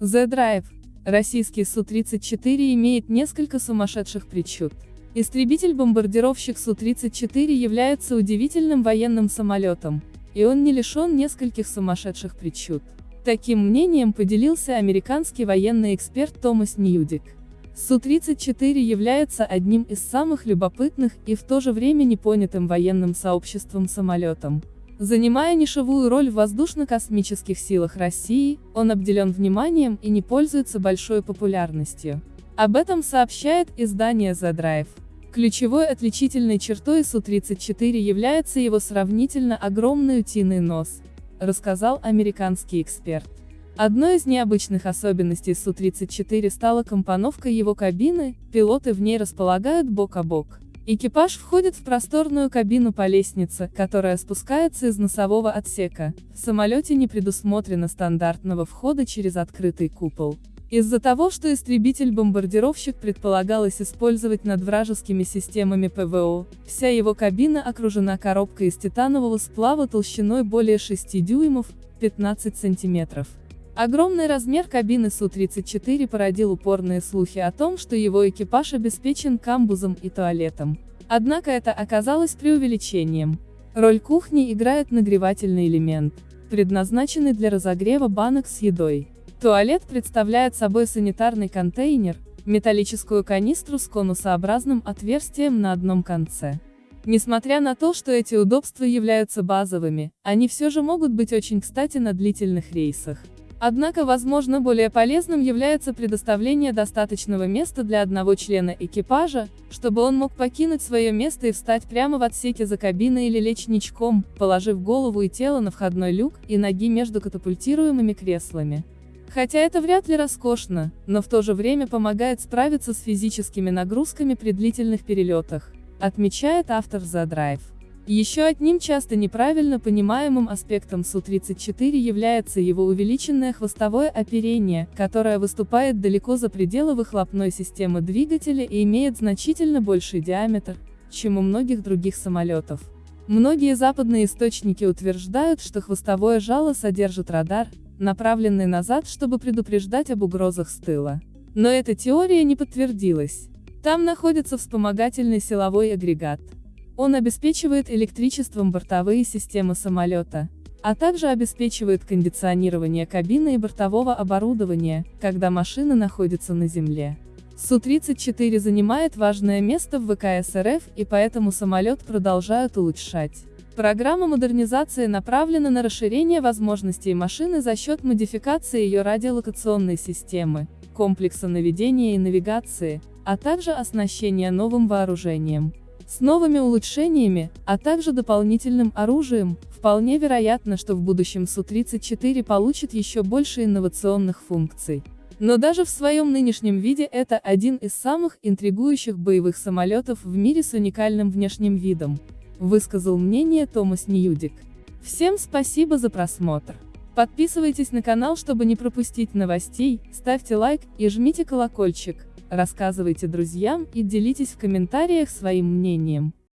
The Drive. Российский Су-34 имеет несколько сумасшедших причуд. Истребитель-бомбардировщик Су-34 является удивительным военным самолетом, и он не лишен нескольких сумасшедших причуд. Таким мнением поделился американский военный эксперт Томас Ньюдик. Су-34 является одним из самых любопытных и в то же время непонятым военным сообществом самолетом. Занимая нишевую роль в воздушно-космических силах России, он обделен вниманием и не пользуется большой популярностью. Об этом сообщает издание The Drive. Ключевой отличительной чертой Су-34 является его сравнительно огромный утиный нос, рассказал американский эксперт. Одной из необычных особенностей Су-34 стала компоновка его кабины, пилоты в ней располагают бок о бок. Экипаж входит в просторную кабину по лестнице, которая спускается из носового отсека. В самолете не предусмотрено стандартного входа через открытый купол. Из-за того, что истребитель-бомбардировщик предполагалось использовать над вражескими системами ПВО, вся его кабина окружена коробкой из титанового сплава толщиной более 6 дюймов, 15 сантиметров. Огромный размер кабины Су-34 породил упорные слухи о том, что его экипаж обеспечен камбузом и туалетом. Однако это оказалось преувеличением. Роль кухни играет нагревательный элемент, предназначенный для разогрева банок с едой. Туалет представляет собой санитарный контейнер, металлическую канистру с конусообразным отверстием на одном конце. Несмотря на то, что эти удобства являются базовыми, они все же могут быть очень кстати на длительных рейсах. Однако возможно более полезным является предоставление достаточного места для одного члена экипажа, чтобы он мог покинуть свое место и встать прямо в отсеке за кабиной или лечь ничком, положив голову и тело на входной люк и ноги между катапультируемыми креслами. Хотя это вряд ли роскошно, но в то же время помогает справиться с физическими нагрузками при длительных перелетах, отмечает автор The Drive. Еще одним часто неправильно понимаемым аспектом Су-34 является его увеличенное хвостовое оперение, которое выступает далеко за пределы выхлопной системы двигателя и имеет значительно больший диаметр, чем у многих других самолетов. Многие западные источники утверждают, что хвостовое жало содержит радар, направленный назад, чтобы предупреждать об угрозах с тыла. Но эта теория не подтвердилась. Там находится вспомогательный силовой агрегат. Он обеспечивает электричеством бортовые системы самолета, а также обеспечивает кондиционирование кабины и бортового оборудования, когда машина находится на земле. Су-34 занимает важное место в ВКС РФ и поэтому самолет продолжают улучшать. Программа модернизации направлена на расширение возможностей машины за счет модификации ее радиолокационной системы, комплекса наведения и навигации, а также оснащения новым вооружением. С новыми улучшениями, а также дополнительным оружием, вполне вероятно, что в будущем Су-34 получит еще больше инновационных функций. Но даже в своем нынешнем виде это один из самых интригующих боевых самолетов в мире с уникальным внешним видом, высказал мнение Томас Ньюдик. Всем спасибо за просмотр. Подписывайтесь на канал, чтобы не пропустить новостей, ставьте лайк и жмите колокольчик рассказывайте друзьям и делитесь в комментариях своим мнением.